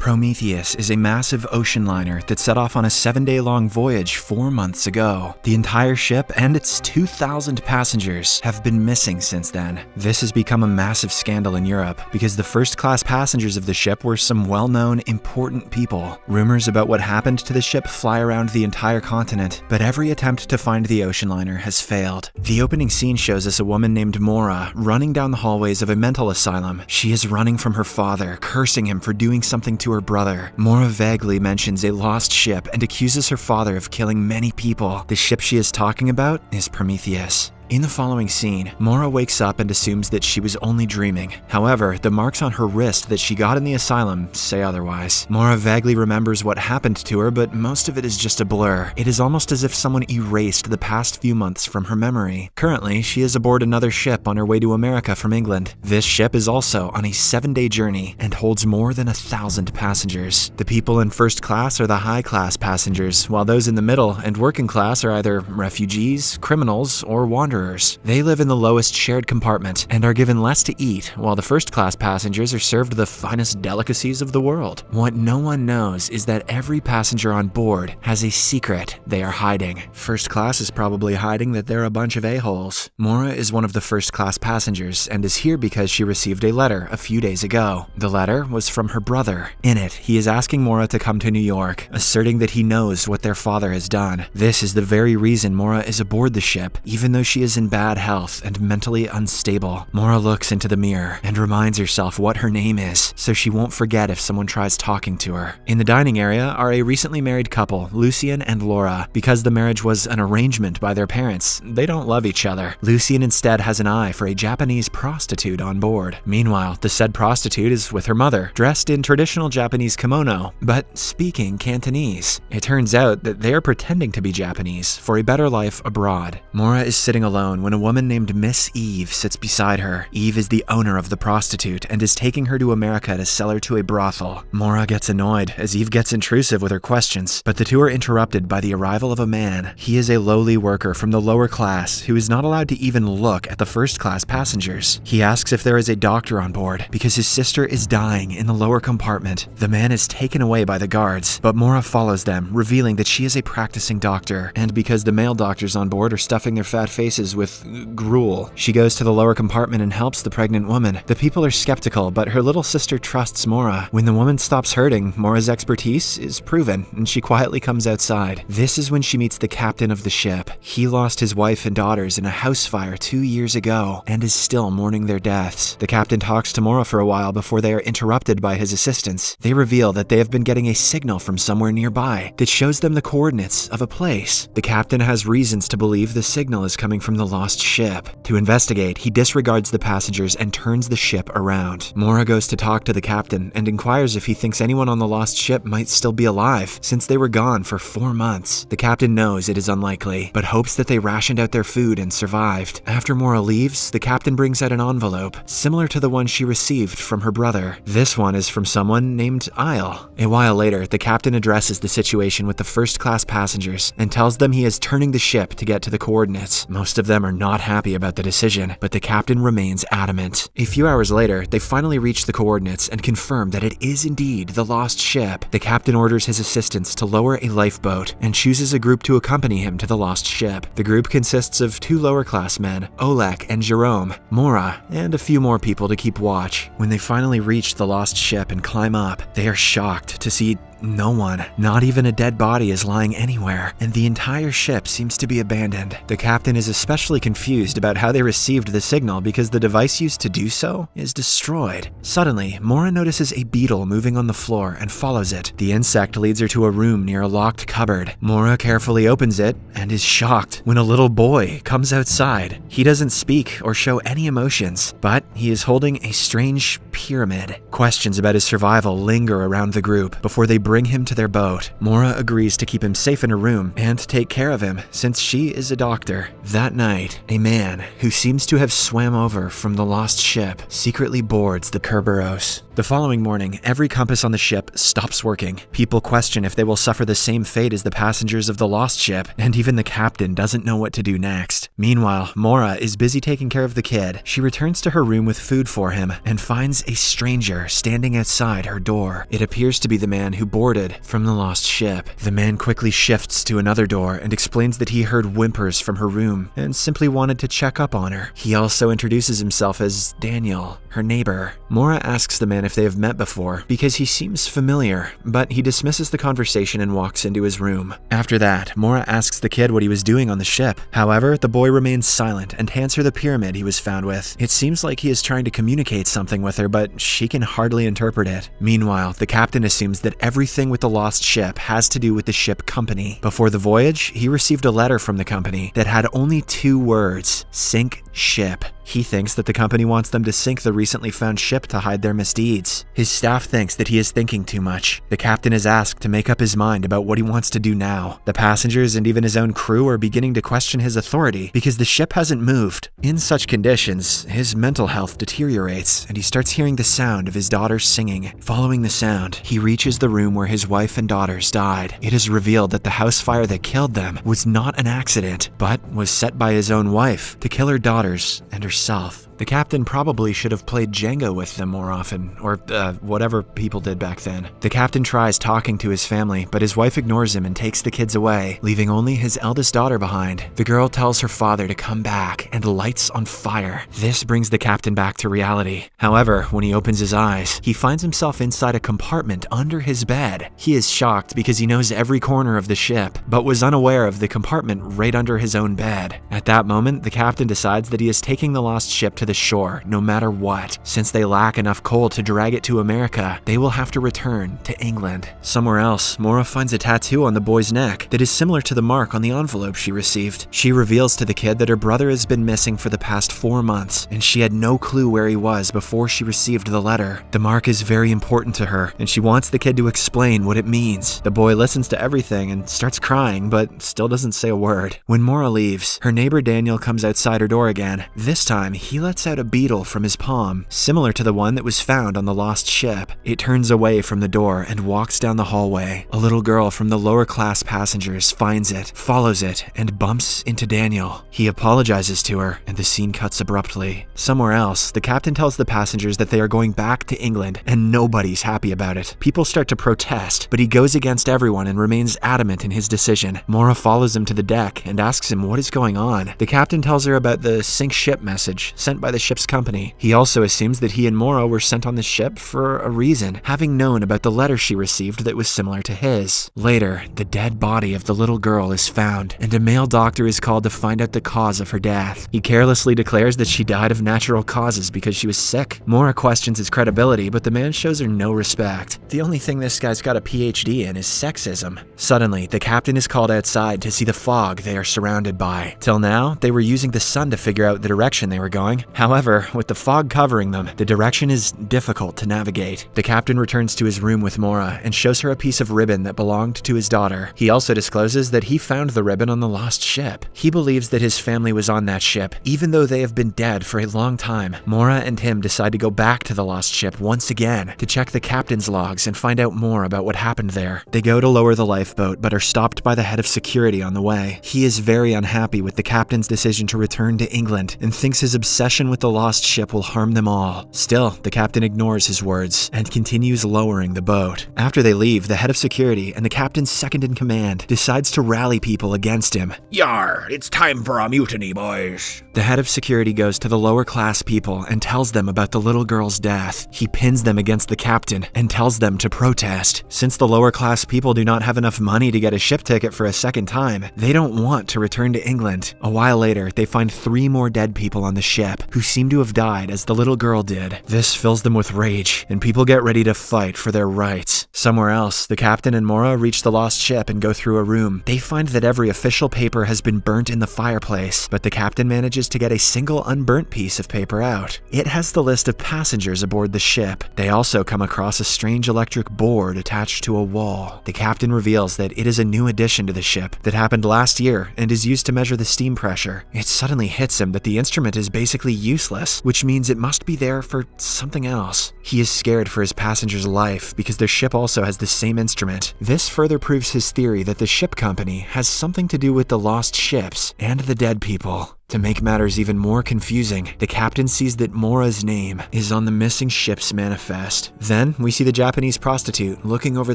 Prometheus is a massive ocean liner that set off on a seven day long voyage four months ago. The entire ship and its 2,000 passengers have been missing since then. This has become a massive scandal in Europe because the first class passengers of the ship were some well known, important people. Rumors about what happened to the ship fly around the entire continent, but every attempt to find the ocean liner has failed. The opening scene shows us a woman named Maura running down the hallways of a mental asylum. She is running from her father, cursing him for doing something to her brother. Maura vaguely mentions a lost ship and accuses her father of killing many people. The ship she is talking about is Prometheus. In the following scene, Maura wakes up and assumes that she was only dreaming. However, the marks on her wrist that she got in the asylum say otherwise. Maura vaguely remembers what happened to her, but most of it is just a blur. It is almost as if someone erased the past few months from her memory. Currently, she is aboard another ship on her way to America from England. This ship is also on a seven-day journey and holds more than a thousand passengers. The people in first class are the high-class passengers, while those in the middle and working class are either refugees, criminals, or wanderers They live in the lowest shared compartment and are given less to eat, while the first class passengers are served the finest delicacies of the world. What no one knows is that every passenger on board has a secret they are hiding. First class is probably hiding that they're a bunch of a-holes. Maura is one of the first class passengers and is here because she received a letter a few days ago. The letter was from her brother. In it, he is asking Maura to come to New York, asserting that he knows what their father has done. This is the very reason Maura is aboard the ship, even though she is is in bad health and mentally unstable. Maura looks into the mirror and reminds herself what her name is, so she won't forget if someone tries talking to her. In the dining area are a recently married couple, Lucien and Laura. Because the marriage was an arrangement by their parents, they don't love each other. Lucien instead has an eye for a Japanese prostitute on board. Meanwhile, the said prostitute is with her mother, dressed in traditional Japanese kimono, but speaking Cantonese. It turns out that they are pretending to be Japanese for a better life abroad. Maura is sitting alone alone when a woman named Miss Eve sits beside her. Eve is the owner of the prostitute and is taking her to America to sell her to a brothel. Maura gets annoyed as Eve gets intrusive with her questions, but the two are interrupted by the arrival of a man. He is a lowly worker from the lower class who is not allowed to even look at the first class passengers. He asks if there is a doctor on board because his sister is dying in the lower compartment. The man is taken away by the guards, but Maura follows them, revealing that she is a practicing doctor, and because the male doctors on board are stuffing their fat faces with gruel. She goes to the lower compartment and helps the pregnant woman. The people are skeptical, but her little sister trusts Maura. When the woman stops hurting, Maura's expertise is proven, and she quietly comes outside. This is when she meets the captain of the ship. He lost his wife and daughters in a house fire two years ago, and is still mourning their deaths. The captain talks to Maura for a while before they are interrupted by his assistants. They reveal that they have been getting a signal from somewhere nearby that shows them the coordinates of a place. The captain has reasons to believe the signal is coming from the lost ship. To investigate, he disregards the passengers and turns the ship around. Maura goes to talk to the captain and inquires if he thinks anyone on the lost ship might still be alive, since they were gone for four months. The captain knows it is unlikely, but hopes that they rationed out their food and survived. After Maura leaves, the captain brings out an envelope, similar to the one she received from her brother. This one is from someone named Isle. A while later, the captain addresses the situation with the first class passengers and tells them he is turning the ship to get to the coordinates. Most of them are not happy about the decision, but the captain remains adamant. A few hours later, they finally reach the coordinates and confirm that it is indeed the lost ship. The captain orders his assistants to lower a lifeboat and chooses a group to accompany him to the lost ship. The group consists of two lower class men, Olek and Jerome, Maura, and a few more people to keep watch. When they finally reach the lost ship and climb up, they are shocked to see no one, not even a dead body is lying anywhere, and the entire ship seems to be abandoned. The captain is especially confused about how they received the signal because the device used to do so is destroyed. Suddenly, Maura notices a beetle moving on the floor and follows it. The insect leads her to a room near a locked cupboard. Maura carefully opens it and is shocked when a little boy comes outside. He doesn't speak or show any emotions, but he is holding a strange pyramid. Questions about his survival linger around the group before they bring him to their boat. Maura agrees to keep him safe in her room and take care of him since she is a doctor. That night, a man who seems to have swam over from the lost ship secretly boards the Kerberos. The following morning, every compass on the ship stops working. People question if they will suffer the same fate as the passengers of the lost ship, and even the captain doesn't know what to do next. Meanwhile, Maura is busy taking care of the kid. She returns to her room with food for him and finds a stranger standing outside her door. It appears to be the man who boarded from the lost ship. The man quickly shifts to another door and explains that he heard whimpers from her room and simply wanted to check up on her. He also introduces himself as Daniel, her neighbor. Maura asks the man if they have met before because he seems familiar, but he dismisses the conversation and walks into his room. After that, Maura asks the kid what he was doing on the ship. However, the boy remains silent and hands her the pyramid he was found with. It seems like he is trying to communicate something with her, but she can hardly interpret it. Meanwhile, the captain assumes that everything with the lost ship has to do with the ship company. Before the voyage, he received a letter from the company that had only two words, sink ship. He thinks that the company wants them to sink the recently found ship to hide their misdeeds. His staff thinks that he is thinking too much. The captain is asked to make up his mind about what he wants to do now. The passengers and even his own crew are beginning to question his authority because the ship hasn't moved. In such conditions, his mental health deteriorates and he starts hearing the sound of his daughters singing. Following the sound, he reaches the room where his wife and daughters died. It is revealed that the house fire that killed them was not an accident, but was set by his own wife to kill her daughters and herself. The captain probably should have played Jenga with them more often, or uh, whatever people did back then. The captain tries talking to his family, but his wife ignores him and takes the kids away, leaving only his eldest daughter behind. The girl tells her father to come back and lights on fire. This brings the captain back to reality. However, when he opens his eyes, he finds himself inside a compartment under his bed. He is shocked because he knows every corner of the ship, but was unaware of the compartment right under his own bed. At that moment, the captain decides that he is taking the lost ship to the shore no matter what. Since they lack enough coal to drag it to America, they will have to return to England. Somewhere else, Maura finds a tattoo on the boy's neck that is similar to the mark on the envelope she received. She reveals to the kid that her brother has been missing for the past four months, and she had no clue where he was before she received the letter. The mark is very important to her, and she wants the kid to explain what it means. The boy listens to everything and starts crying, but still doesn't say a word. When Maura leaves, her neighbor Daniel comes outside her door again. This time, he lets out a beetle from his palm, similar to the one that was found on the lost ship. It turns away from the door and walks down the hallway. A little girl from the lower class passengers finds it, follows it, and bumps into Daniel. He apologizes to her, and the scene cuts abruptly. Somewhere else, the captain tells the passengers that they are going back to England, and nobody's happy about it. People start to protest, but he goes against everyone and remains adamant in his decision. Maura follows him to the deck and asks him what is going on. The captain tells her about the sink ship message sent by the ship's company. He also assumes that he and Maura were sent on the ship for a reason, having known about the letter she received that was similar to his. Later, the dead body of the little girl is found, and a male doctor is called to find out the cause of her death. He carelessly declares that she died of natural causes because she was sick. Maura questions his credibility, but the man shows her no respect. The only thing this guy's got a PhD in is sexism. Suddenly, the captain is called outside to see the fog they are surrounded by. Till now, they were using the sun to figure out the direction they were going. However, with the fog covering them, the direction is difficult to navigate. The captain returns to his room with Maura and shows her a piece of ribbon that belonged to his daughter. He also discloses that he found the ribbon on the lost ship. He believes that his family was on that ship, even though they have been dead for a long time. Maura and him decide to go back to the lost ship once again to check the captain's logs and find out more about what happened there. They go to lower the lifeboat, but are stopped by the head of security on the way. He is very unhappy with the captain's decision to return to England and thinks his obsession with the lost ship will harm them all. Still, the captain ignores his words and continues lowering the boat. After they leave, the head of security and the captain's second in command decides to rally people against him. Yar, it's time for a mutiny, boys. The head of security goes to the lower class people and tells them about the little girl's death. He pins them against the captain and tells them to protest. Since the lower class people do not have enough money to get a ship ticket for a second time, they don't want to return to England. A while later, they find three more dead people on the ship. who seem to have died as the little girl did. This fills them with rage, and people get ready to fight for their rights. Somewhere else, the captain and Maura reach the lost ship and go through a room. They find that every official paper has been burnt in the fireplace, but the captain manages to get a single unburnt piece of paper out. It has the list of passengers aboard the ship. They also come across a strange electric board attached to a wall. The captain reveals that it is a new addition to the ship that happened last year and is used to measure the steam pressure. It suddenly hits him that the instrument is basically useless, which means it must be there for something else. He is scared for his passenger's life because their ship also has the same instrument. This further proves his theory that the ship company has something to do with the lost ships and the dead people. To make matters even more confusing, the captain sees that Maura's name is on the missing ship's manifest. Then, we see the Japanese prostitute looking over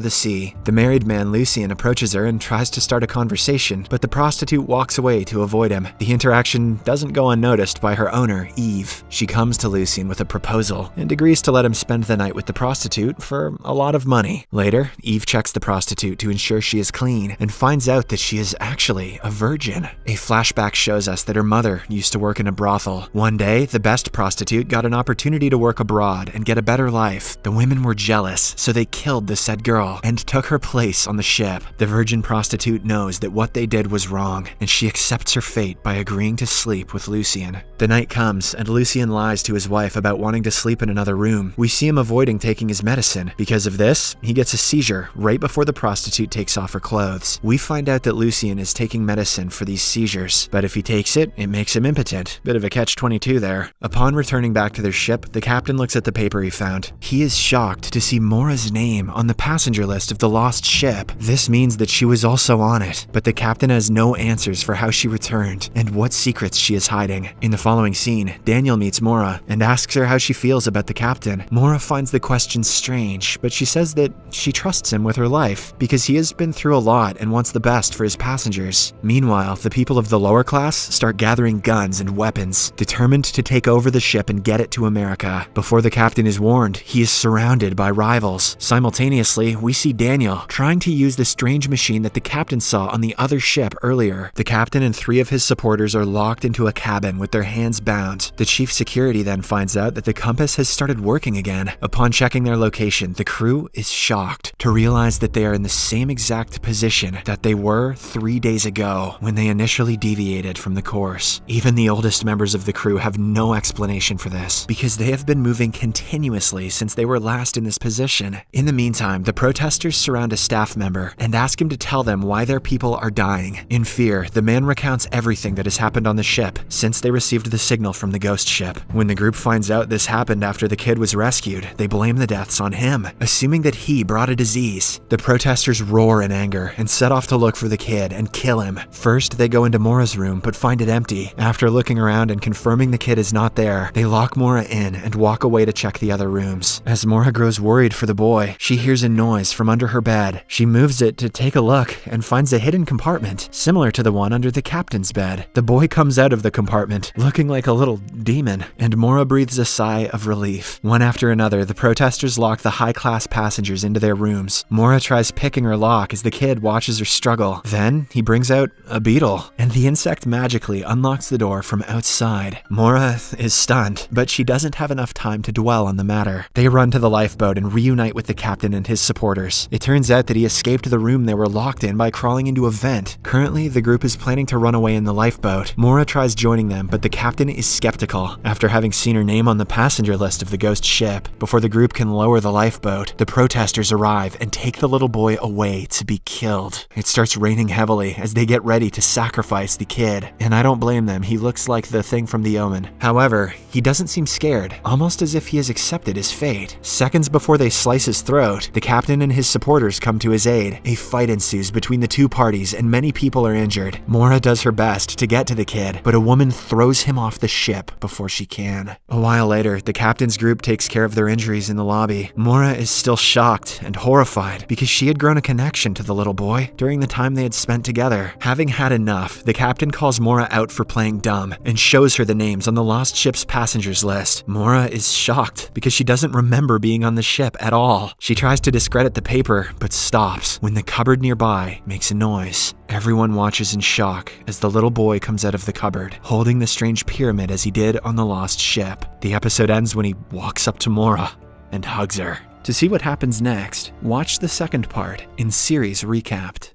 the sea. The married man, Lucien, approaches her and tries to start a conversation, but the prostitute walks away to avoid him. The interaction doesn't go unnoticed by her owner, Eve. She comes to Lucien with a proposal and agrees to let him spend the night with the prostitute for a lot of money. Later, Eve checks the prostitute to ensure she is clean and finds out that she is actually a virgin. A flashback shows us that her mother used to work in a brothel. One day, the best prostitute got an opportunity to work abroad and get a better life. The women were jealous, so they killed the said girl and took her place on the ship. The virgin prostitute knows that what they did was wrong, and she accepts her fate by agreeing to sleep with Lucien. The night comes, and Lucien lies to his wife about wanting to sleep in another room. We see him avoiding taking his medicine. Because of this, he gets a seizure right before the prostitute takes off her clothes. We find out that Lucien is taking medicine for these seizures, but if he takes it, it makes him impotent. Bit of a catch-22 there. Upon returning back to their ship, the captain looks at the paper he found. He is shocked to see Maura's name on the passenger list of the lost ship. This means that she was also on it, but the captain has no answers for how she returned and what secrets she is hiding. In the following scene, Daniel meets Maura and asks her how she feels about the captain. Maura finds the question strange, but she says that she trusts him with her life because he has been through a lot and wants the best for his passengers. Meanwhile, the people of the lower class start gathering guns and weapons, determined to take over the ship and get it to America. Before the captain is warned, he is surrounded by rivals. Simultaneously, we see Daniel trying to use the strange machine that the captain saw on the other ship earlier. The captain and three of his supporters are locked into a cabin with their hands bound. The chief security then finds out that the compass has started working again. Upon checking their location, the crew is shocked to realize that they are in the same exact position that they were three days ago when they initially deviated from the course. Even the oldest members of the crew have no explanation for this because they have been moving continuously since they were last in this position. In the meantime, the protesters surround a staff member and ask him to tell them why their people are dying. In fear, the man recounts everything that has happened on the ship since they received the signal from the ghost ship. When the group finds out this happened after the kid was rescued, they blame the deaths on him, assuming that he brought a disease. The protesters roar in anger and set off to look for the kid and kill him. First, they go into Maura's room but find it empty. After looking around and confirming the kid is not there, they lock Maura in and walk away to check the other rooms. As Maura grows worried for the boy, she hears a noise from under her bed. She moves it to take a look and finds a hidden compartment, similar to the one under the captain's bed. The boy comes out of the compartment, looking like a little demon, and Maura breathes a sigh of relief. One after another, the protesters lock the high-class passengers into their rooms. Maura tries picking her lock as the kid watches her struggle. Then, he brings out a beetle, and the insect magically unlocks the door from outside. Maura is stunned, but she doesn't have enough time to dwell on the matter. They run to the lifeboat and reunite with the captain and his supporters. It turns out that he escaped the room they were locked in by crawling into a vent. Currently, the group is planning to run away in the lifeboat. Maura tries joining them, but the captain is skeptical. After having seen her name on the passenger list of the ghost ship, before the group can lower the lifeboat, the protesters arrive and take the little boy away to be killed. It starts raining heavily as they get ready to sacrifice the kid, and I don't blame them, he looks like the thing from The Omen. However, he doesn't seem scared, almost as if he has accepted his fate. Seconds before they slice his throat, the captain and his supporters come to his aid. A fight ensues between the two parties and many people are injured. Maura does her best to get to the kid, but a woman throws him off the ship before she can. A while later, the captain's group takes care of their injuries in the lobby. Maura is still shocked and horrified because she had grown a connection to the little boy during the time they had spent together. Having had enough, the captain calls Maura out for playing dumb and shows her the names on the lost ship's passengers list. Maura is shocked because she doesn't remember being on the ship at all. She tries to discredit the paper, but stops when the cupboard nearby makes a noise. Everyone watches in shock as the little boy comes out of the cupboard, holding the strange pyramid as he did on the lost ship. The episode ends when he walks up to Maura and hugs her. To see what happens next, watch the second part in series recapped.